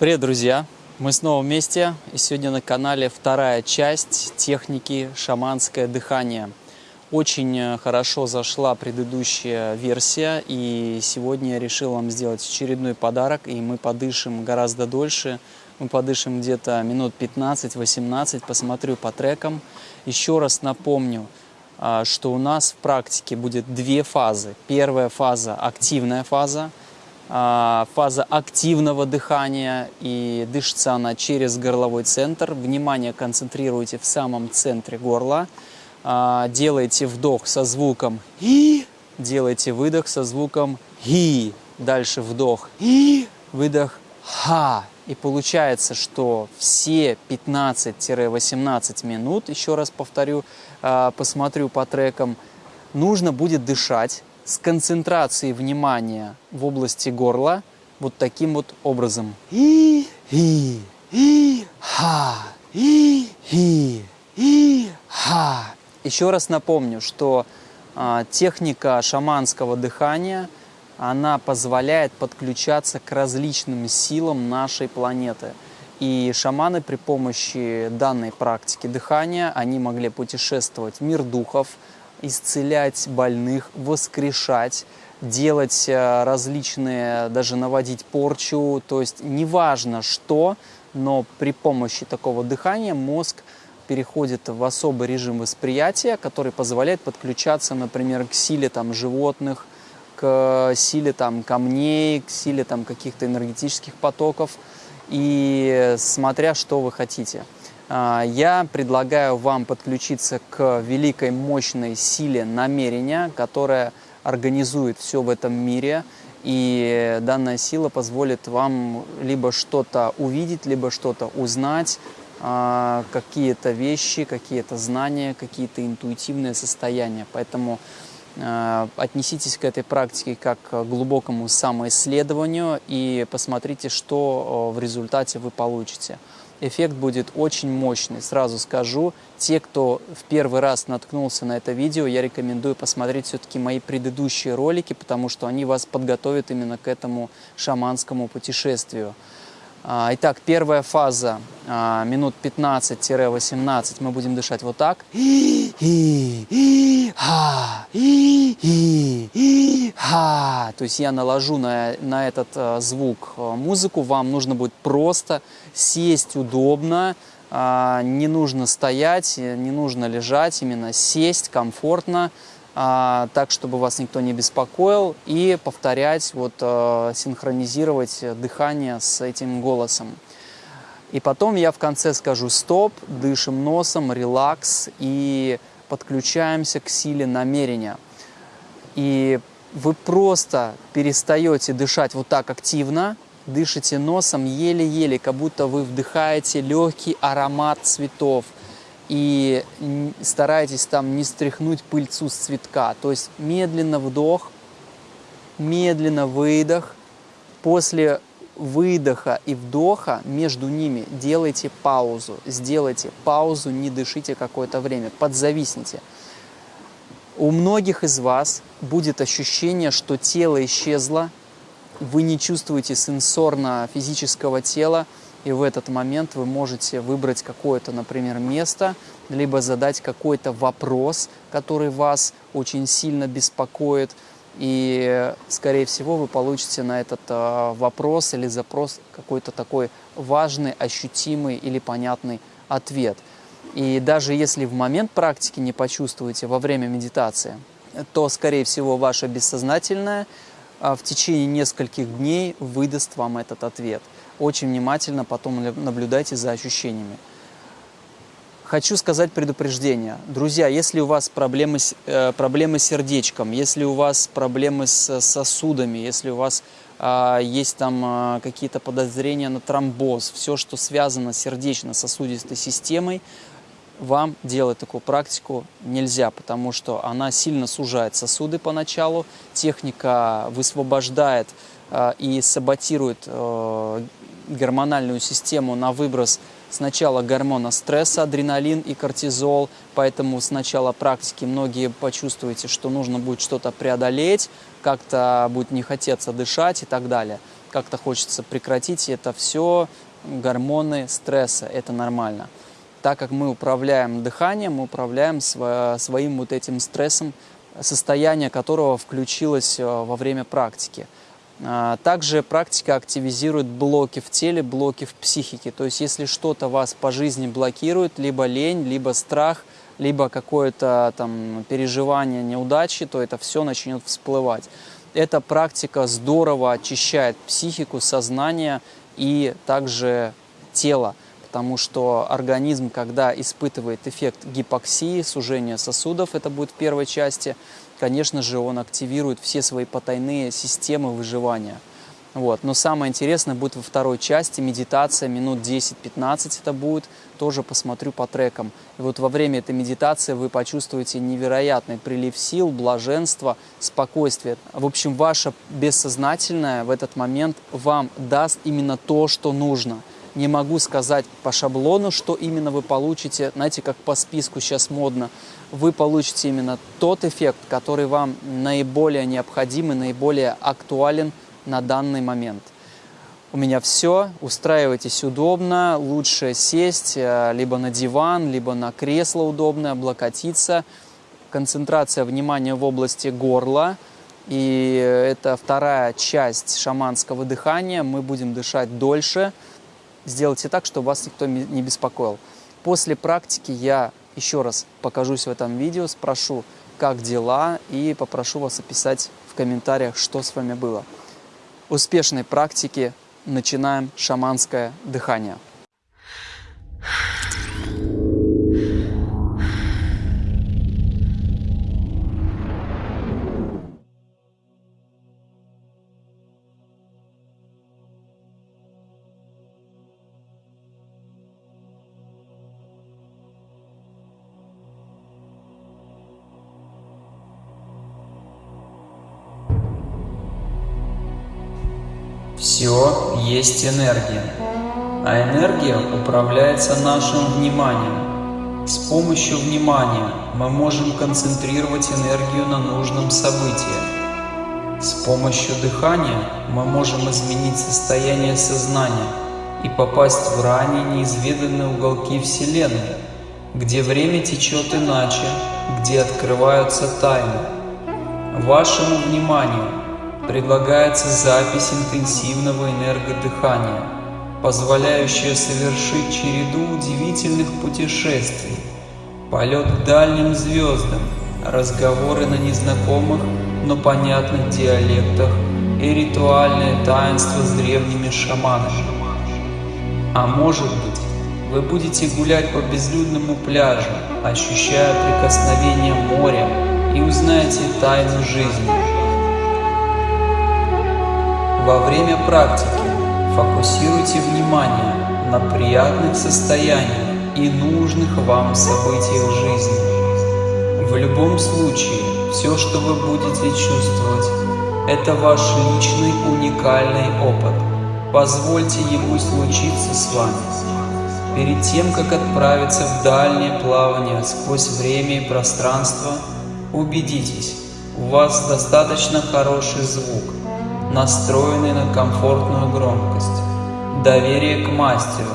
Привет, друзья! Мы снова вместе, и сегодня на канале вторая часть техники шаманское дыхание. Очень э, хорошо зашла предыдущая версия, и сегодня я решил вам сделать очередной подарок, и мы подышим гораздо дольше. Мы подышим где-то минут 15-18, посмотрю по трекам. Еще раз напомню, а, что у нас в практике будет две фазы. Первая фаза – активная фаза, фаза активного дыхания, и дышится она через горловой центр. Внимание концентрируйте в самом центре горла – а, делаете вдох со звуком «и», делаете выдох со звуком «и», дальше вдох «и», выдох «ха». И получается, что все 15-18 минут, еще раз повторю, а, посмотрю по трекам, нужно будет дышать с концентрацией внимания в области горла вот таким вот образом. И, и, и, ха, и, и, и, ха. Еще раз напомню, что а, техника шаманского дыхания, она позволяет подключаться к различным силам нашей планеты. И шаманы при помощи данной практики дыхания, они могли путешествовать в мир духов, исцелять больных, воскрешать, делать а, различные, даже наводить порчу, то есть неважно что, но при помощи такого дыхания мозг переходит в особый режим восприятия, который позволяет подключаться, например, к силе там, животных, к силе там, камней, к силе там, каких-то энергетических потоков, и смотря что вы хотите. А, я предлагаю вам подключиться к великой мощной силе намерения, которая организует все в этом мире, и данная сила позволит вам либо что-то увидеть, либо что-то узнать, а, какие-то вещи, какие-то знания, какие-то интуитивные состояния. Поэтому а, отнеситесь к этой практике как к глубокому самоисследованию и посмотрите, что в результате вы получите. Эффект будет очень мощный, сразу скажу. Те, кто в первый раз наткнулся на это видео, я рекомендую посмотреть все-таки мои предыдущие ролики, потому что они вас подготовят именно к этому шаманскому путешествию. А, итак, первая фаза, а, минут 15-18, мы будем дышать вот так. То есть я наложу на, на этот а, звук музыку, вам нужно будет просто сесть удобно, не нужно стоять, не нужно лежать, именно сесть комфортно, а, так, чтобы вас никто не беспокоил, и повторять, вот, а, синхронизировать дыхание с этим голосом. И потом я в конце скажу стоп, дышим носом, релакс и подключаемся к силе намерения. И вы просто перестаете дышать вот так активно, дышите носом еле-еле, как будто вы вдыхаете легкий аромат цветов – и старайтесь там не стряхнуть пыльцу с цветка. То есть медленно вдох, медленно выдох. После выдоха и вдоха между ними делайте паузу. Сделайте паузу, не дышите какое-то время, подзависните. У многих из вас будет ощущение, что тело исчезло, вы не чувствуете сенсорно-физического тела, и в этот момент вы можете выбрать какое-то, например, место, либо задать какой-то вопрос, который вас очень сильно беспокоит, и, скорее всего, вы получите на этот э, вопрос или запрос какой-то такой важный, ощутимый или понятный ответ. И даже если в момент практики не почувствуете во время медитации, то, скорее всего, ваше бессознательное в течение нескольких дней выдаст вам этот ответ – очень внимательно потом наблюдайте за ощущениями. Хочу сказать предупреждение. Друзья, если у вас проблемы, э, проблемы с сердечком, если у вас проблемы с сосудами, если у вас э, есть там э, какие-то подозрения на тромбоз, все, что связано с сердечно-сосудистой системой, вам делать такую практику нельзя, потому что она сильно сужает сосуды поначалу, техника высвобождает э, и саботирует э, гормональную систему на выброс сначала гормона стресса, адреналин и кортизол, поэтому с начала практики многие почувствуете, что нужно будет что-то преодолеть, как-то будет не хотеться дышать и так далее. как-то хочется прекратить. Это все гормоны стресса, это нормально. Так как мы управляем дыханием, мы управляем своим вот этим стрессом, состояние которого включилось э, во время практики. А, также практика активизирует блоки в теле, блоки в психике. То есть если что-то вас по жизни блокирует, либо лень, либо страх, либо какое-то там переживание неудачи, то это все начнет всплывать. Эта практика здорово очищает психику, сознание и также тело, потому что организм, когда испытывает эффект гипоксии, сужения сосудов, это будет в первой части, конечно же, он активирует все свои потайные системы выживания. Вот. Но самое интересное будет во второй части, медитация, минут 10-15 это будет, тоже посмотрю по трекам. И вот во время этой медитации вы почувствуете невероятный прилив сил, блаженства, спокойствия. В общем, ваше бессознательное в этот момент вам даст именно то, что нужно. Не могу сказать по шаблону, что именно вы получите, знаете, как по списку сейчас модно вы получите именно тот эффект, который вам наиболее необходим и наиболее актуален на данный момент. У меня все, устраивайтесь удобно, лучше сесть э, либо на диван, либо на кресло удобное, облокотиться. Концентрация внимания в области горла. И это вторая часть шаманского дыхания. Мы будем дышать дольше. Сделайте так, чтобы вас никто не беспокоил. После практики я еще раз покажусь в этом видео, спрошу, как дела, и попрошу вас описать в комментариях, что с вами было. Успешной практики начинаем шаманское дыхание. Все есть энергия, а энергия управляется нашим вниманием. С помощью внимания мы можем концентрировать энергию на нужном событии. С помощью дыхания мы можем изменить состояние сознания и попасть в ранее неизведанные уголки Вселенной, где время течет иначе, где открываются тайны. Вашему вниманию предлагается запись интенсивного энергодыхания, позволяющая совершить череду удивительных путешествий, полет к дальним звездам, разговоры на незнакомых, но понятных диалектах и ритуальное таинство с древними шаманами. А может быть, вы будете гулять по безлюдному пляжу, ощущая прикосновение моря и узнаете тайну жизни. Во время практики фокусируйте внимание на приятных состояниях и нужных вам событиях жизни. В любом случае, все, что вы будете чувствовать, это ваш личный уникальный опыт. Позвольте ему случиться с вами. Перед тем, как отправиться в дальнее плавание сквозь время и пространство, убедитесь, у вас достаточно хороший звук – настроенный на комфортную громкость, доверие к мастеру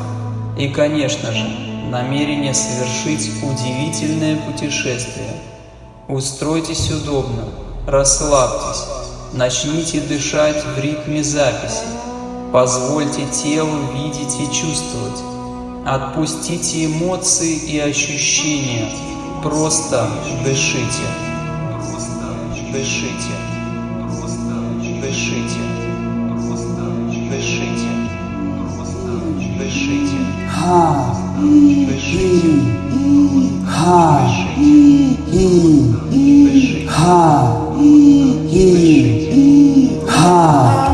и, конечно же, намерение совершить удивительное путешествие. Устройтесь удобно, расслабьтесь, начните дышать в ритме записи, позвольте телу видеть и чувствовать, отпустите эмоции и ощущения, просто дышите, просто дышите. Дышите. Дышите. Дышите. Дышите. Дышите. Дышите.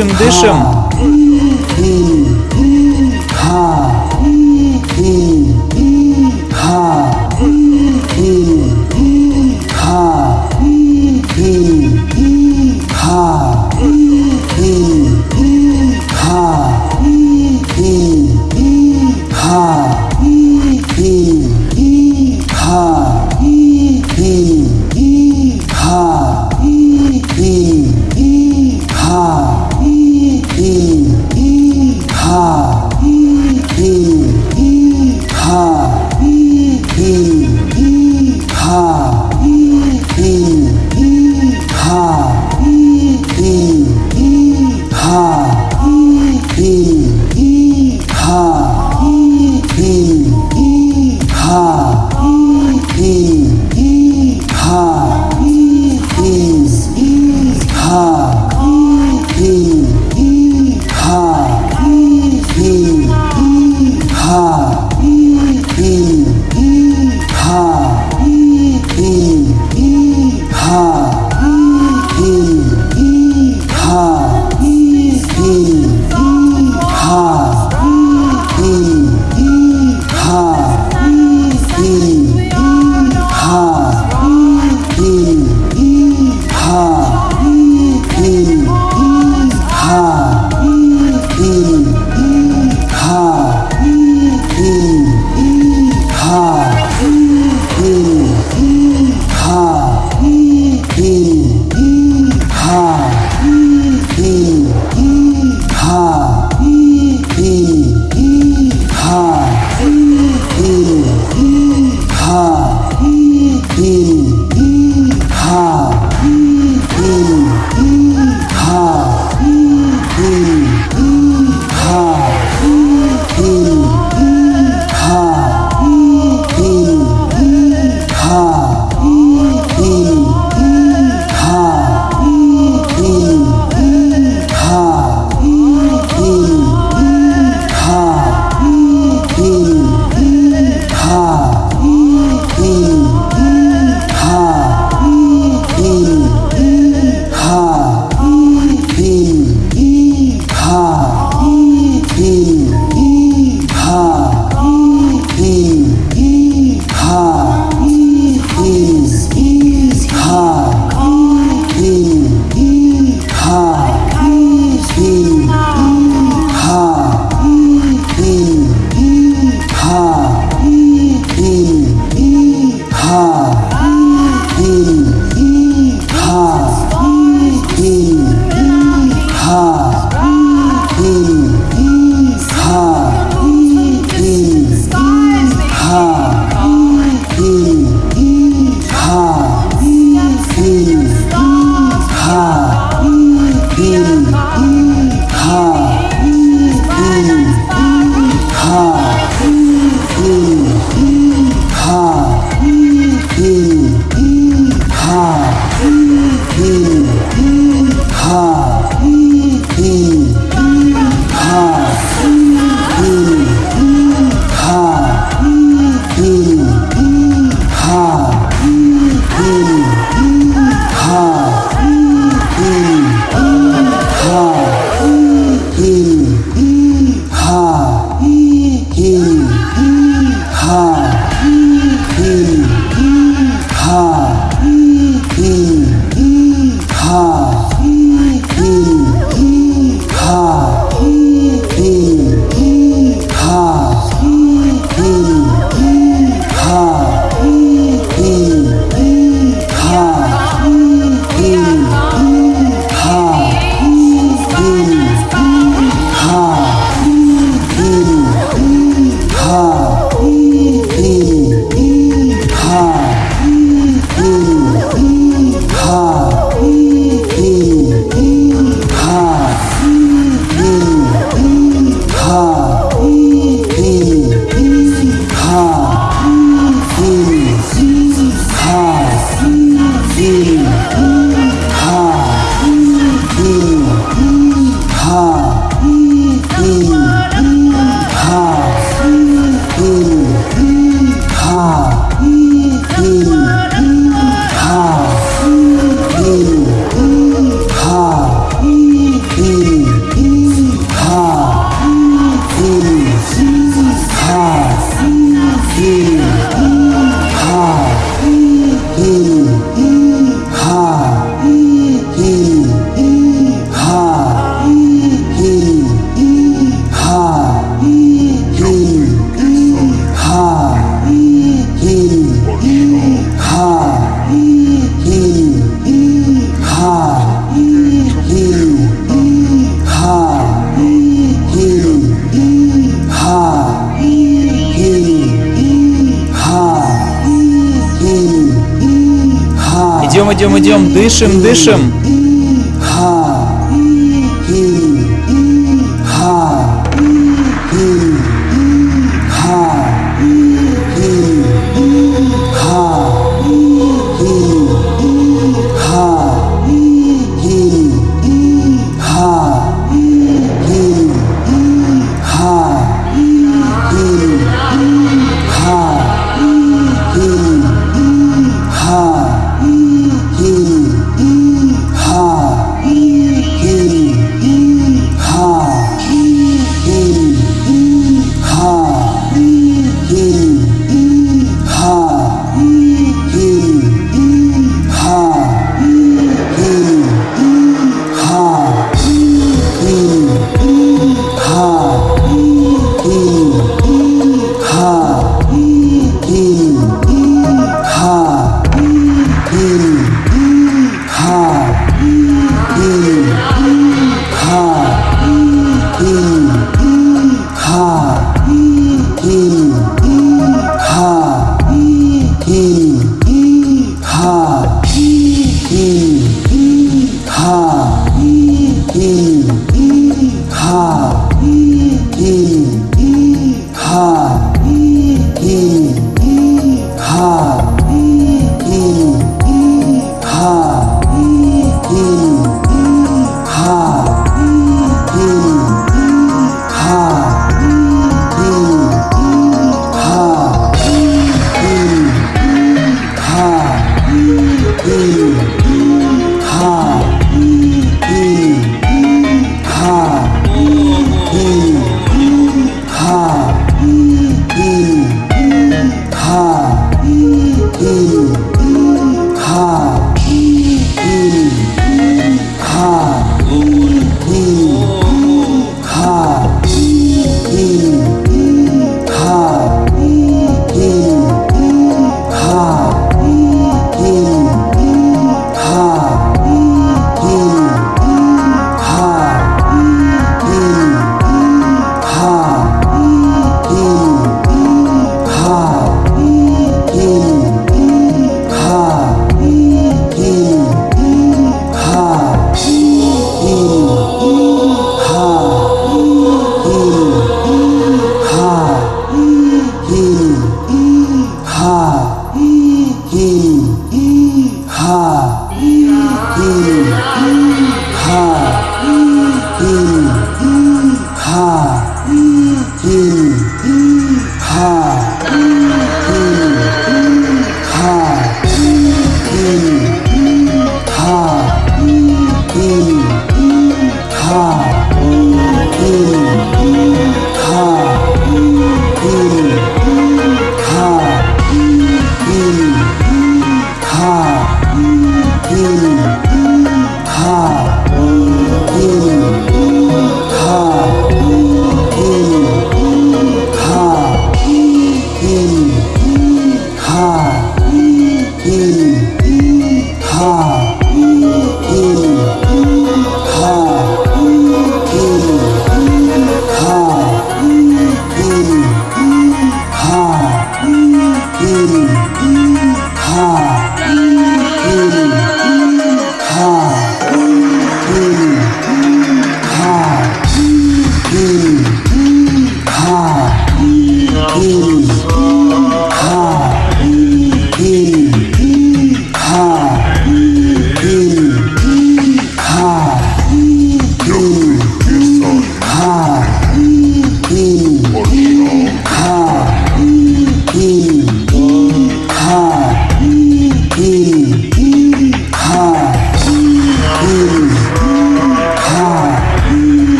Дышим, дышим. Идем, идем, дышим, дышим.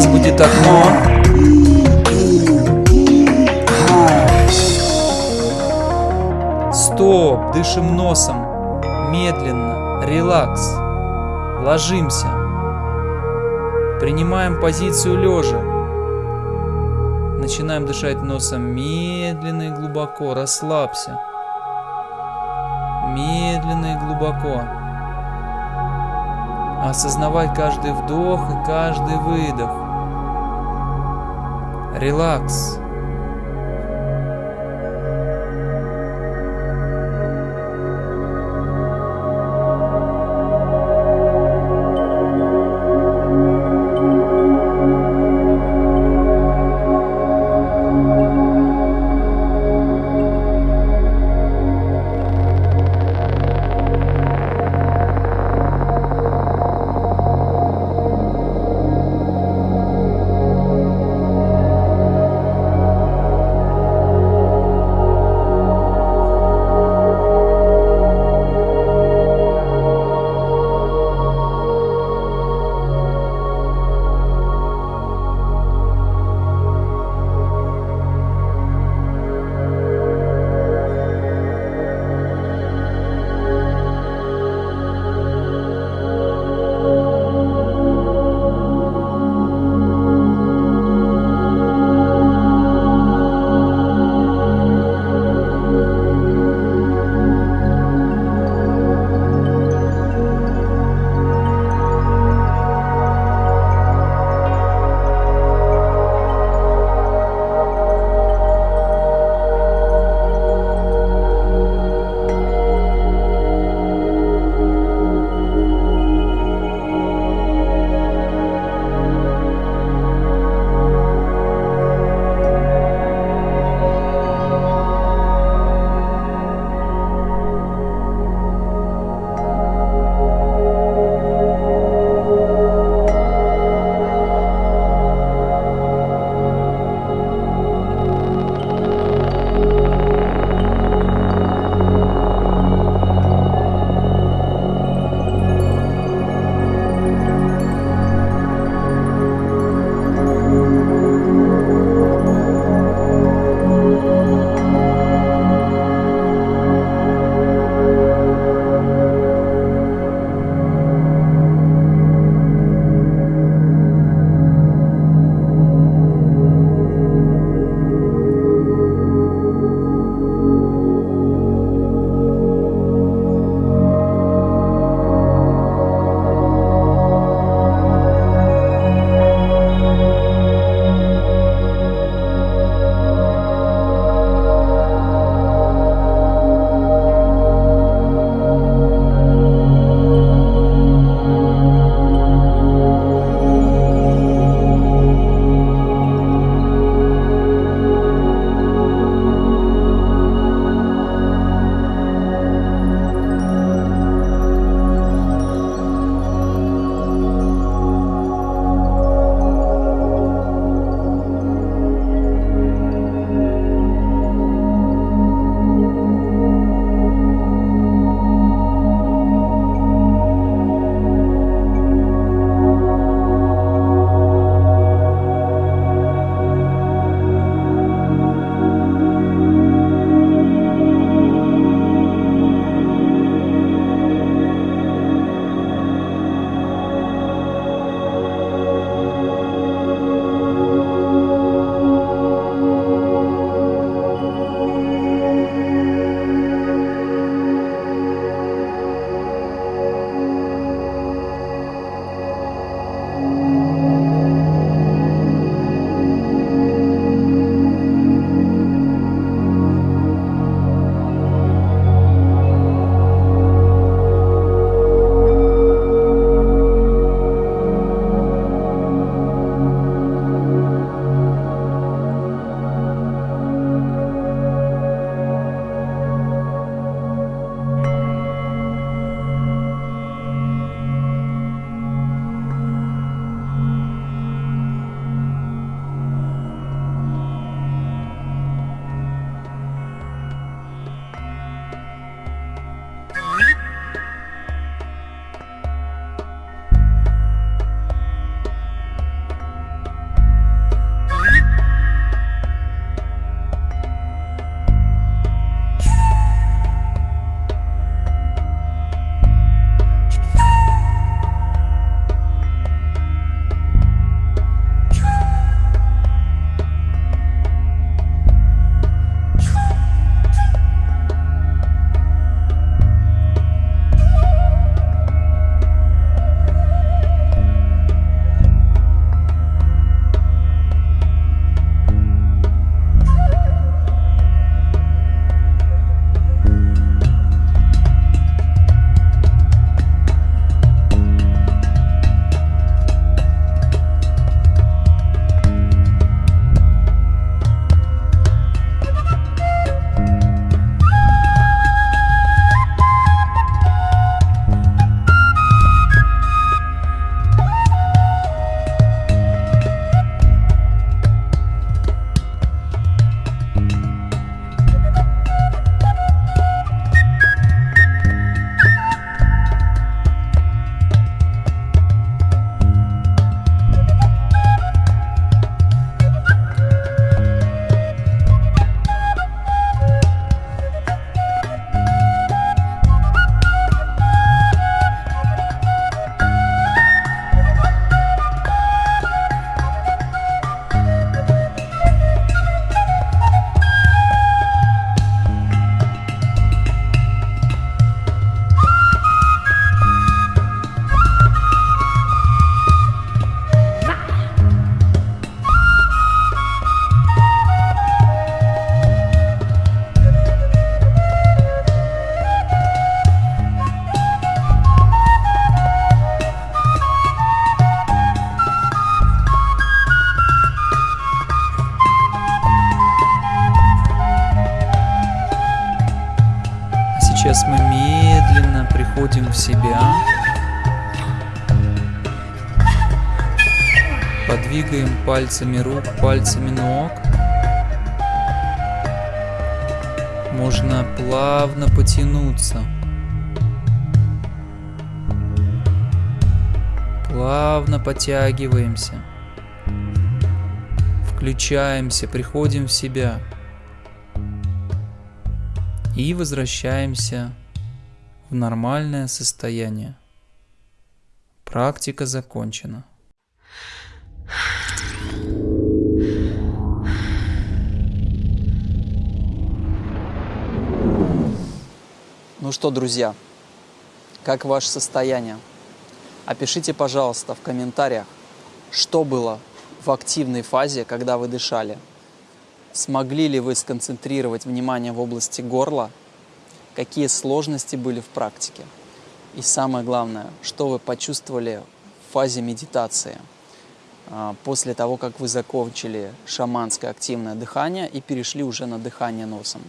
Сейчас будет окно. Стоп, дышим носом. Медленно, релакс. Ложимся. Принимаем позицию лежа. Начинаем дышать носом медленно и глубоко. Расслабься. Медленно и глубоко. Осознавай каждый вдох и каждый выдох. Релакс. Себя. Подвигаем пальцами рук, пальцами ног. Можно плавно потянуться. Плавно потягиваемся. Включаемся, приходим в себя. И возвращаемся в нормальное состояние. Практика закончена. Ну что, друзья, как ваше состояние? Опишите, пожалуйста, в комментариях, что было в активной фазе, когда вы дышали. Смогли ли вы сконцентрировать внимание в области горла? Какие сложности были в практике? И самое главное, что вы почувствовали в фазе медитации а, после того, как вы закончили шаманское активное дыхание и перешли уже на дыхание носом.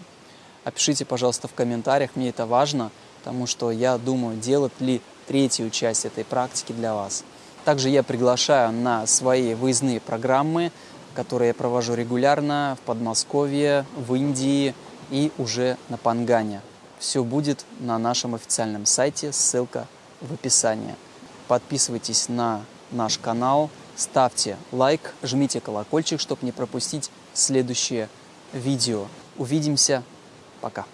Опишите, пожалуйста, в комментариях, мне это важно, потому что я думаю, делать ли третью часть этой практики для вас. Также я приглашаю на свои выездные программы, которые я провожу регулярно в Подмосковье, в Индии и уже на Пангане. Все будет на нашем официальном сайте, ссылка в описании. Подписывайтесь на наш канал, ставьте лайк, жмите колокольчик, чтобы не пропустить следующее видео. Увидимся Пока.